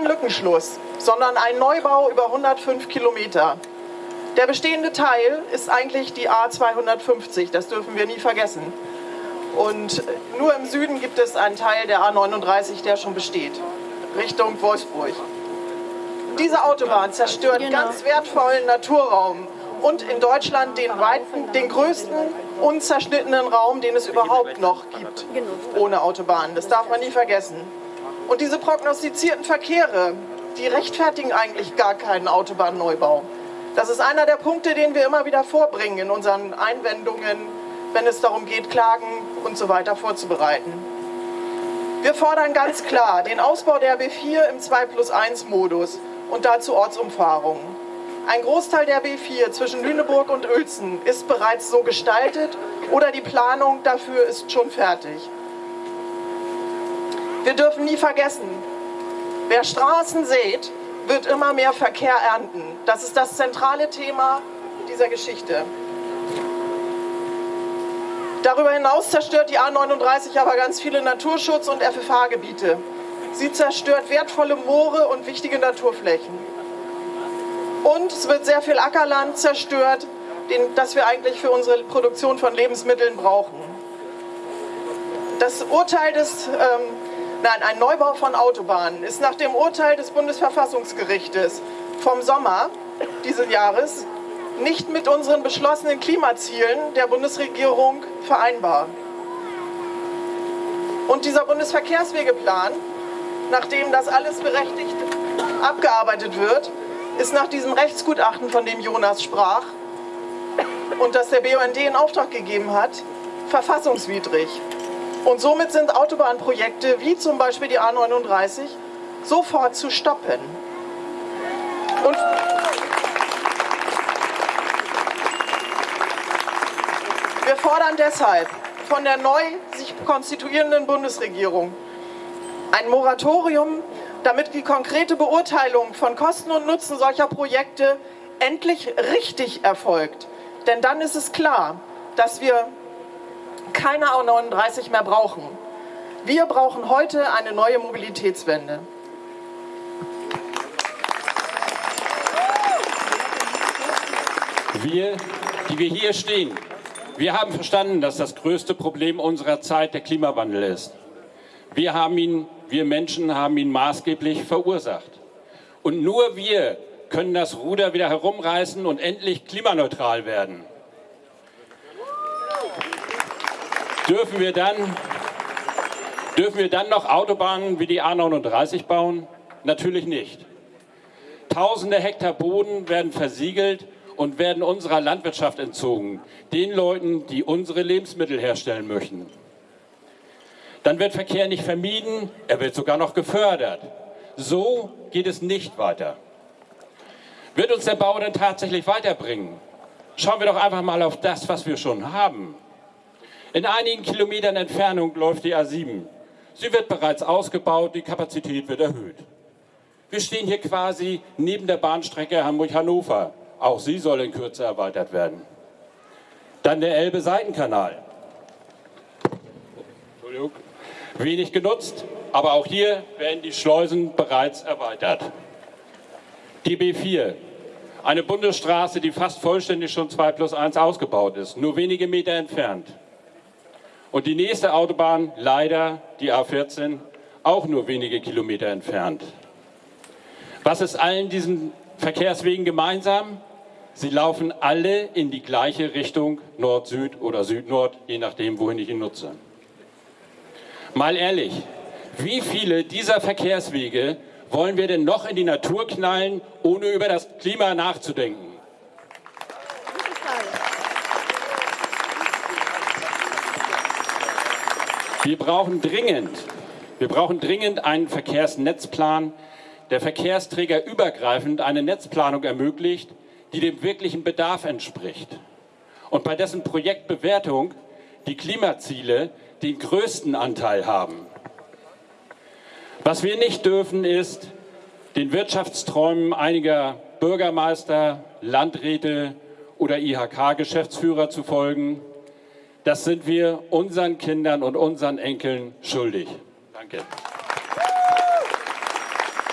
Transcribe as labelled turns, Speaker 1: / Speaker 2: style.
Speaker 1: Kein Lückenschluss, sondern ein Neubau über 105 Kilometer. Der bestehende Teil ist eigentlich die A250, das dürfen wir nie vergessen. Und nur im Süden gibt es einen Teil der A39, der schon besteht, Richtung Wolfsburg. Diese Autobahn zerstört genau. ganz wertvollen Naturraum und in Deutschland den, weiten, den größten unzerschnittenen Raum, den es überhaupt noch gibt, ohne Autobahn. Das darf man nie vergessen. Und diese prognostizierten Verkehre, die rechtfertigen eigentlich gar keinen Autobahnneubau. Das ist einer der Punkte, den wir immer wieder vorbringen in unseren Einwendungen, wenn es darum geht, Klagen und so weiter vorzubereiten. Wir fordern ganz klar den Ausbau der B4 im 2 plus 1 Modus und dazu Ortsumfahrungen. Ein Großteil der B4 zwischen Lüneburg und Uelzen ist bereits so gestaltet oder die Planung dafür ist schon fertig. Wir dürfen nie vergessen, wer Straßen sät, wird immer mehr Verkehr ernten. Das ist das zentrale Thema dieser Geschichte. Darüber hinaus zerstört die A39 aber ganz viele Naturschutz- und FFH-Gebiete. Sie zerstört wertvolle Moore und wichtige Naturflächen. Und es wird sehr viel Ackerland zerstört, den, das wir eigentlich für unsere Produktion von Lebensmitteln brauchen. Das Urteil des, ähm, nein, ein Neubau von Autobahnen ist nach dem Urteil des Bundesverfassungsgerichtes vom Sommer dieses Jahres nicht mit unseren beschlossenen Klimazielen der Bundesregierung vereinbar. Und dieser Bundesverkehrswegeplan, nachdem das alles berechtigt abgearbeitet wird, ist nach diesem Rechtsgutachten, von dem Jonas sprach und das der BUND in Auftrag gegeben hat, verfassungswidrig. Und somit sind Autobahnprojekte wie zum Beispiel die A39 sofort zu stoppen. Und wir fordern deshalb von der neu sich konstituierenden Bundesregierung ein Moratorium damit die konkrete Beurteilung von Kosten und Nutzen solcher Projekte endlich richtig erfolgt. Denn dann ist es klar, dass wir keine A39 mehr brauchen. Wir brauchen heute eine neue Mobilitätswende.
Speaker 2: Wir, die wir hier stehen, wir haben verstanden, dass das größte Problem unserer Zeit der Klimawandel ist. Wir haben ihn wir Menschen haben ihn maßgeblich verursacht. Und nur wir können das Ruder wieder herumreißen und endlich klimaneutral werden. Dürfen wir dann, dürfen wir dann noch Autobahnen wie die A39 bauen? Natürlich nicht. Tausende Hektar Boden werden versiegelt und werden unserer Landwirtschaft entzogen, den Leuten, die unsere Lebensmittel herstellen möchten. Dann wird Verkehr nicht vermieden, er wird sogar noch gefördert. So geht es nicht weiter. Wird uns der Bau denn tatsächlich weiterbringen? Schauen wir doch einfach mal auf das, was wir schon haben. In einigen Kilometern Entfernung läuft die A7. Sie wird bereits ausgebaut, die Kapazität wird erhöht. Wir stehen hier quasi neben der Bahnstrecke Hamburg-Hannover. Auch sie soll in Kürze erweitert werden. Dann der Elbe-Seitenkanal. Wenig genutzt, aber auch hier werden die Schleusen bereits erweitert. Die B4, eine Bundesstraße, die fast vollständig schon 2 plus 1 ausgebaut ist, nur wenige Meter entfernt. Und die nächste Autobahn, leider die A14, auch nur wenige Kilometer entfernt. Was ist allen diesen Verkehrswegen gemeinsam? Sie laufen alle in die gleiche Richtung, Nord-Süd oder Süd-Nord, je nachdem, wohin ich ihn nutze. Mal ehrlich, wie viele dieser Verkehrswege wollen wir denn noch in die Natur knallen, ohne über das Klima nachzudenken? Wir brauchen dringend, wir brauchen dringend einen Verkehrsnetzplan, der Verkehrsträger übergreifend eine Netzplanung ermöglicht, die dem wirklichen Bedarf entspricht und bei dessen Projektbewertung die Klimaziele den größten Anteil haben. Was wir nicht dürfen, ist, den Wirtschaftsträumen einiger Bürgermeister, Landräte oder IHK-Geschäftsführer zu folgen. Das sind wir unseren Kindern und unseren Enkeln schuldig. Danke.